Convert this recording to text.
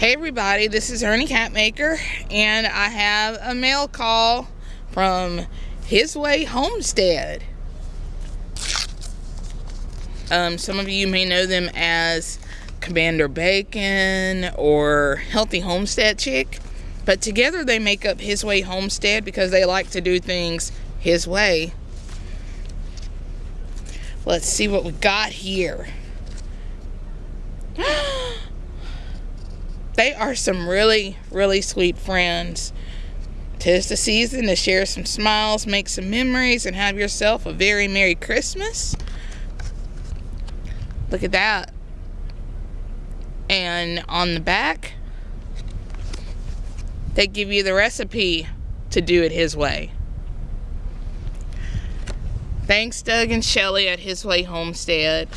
Hey everybody, this is Ernie Catmaker, and I have a mail call from His Way Homestead. Um, some of you may know them as Commander Bacon or Healthy Homestead Chick, but together they make up His Way Homestead because they like to do things His way. Let's see what we got here. They are some really, really sweet friends. Tis the season to share some smiles, make some memories, and have yourself a very Merry Christmas. Look at that. And on the back, they give you the recipe to do it his way. Thanks, Doug and Shelly at His Way Homestead.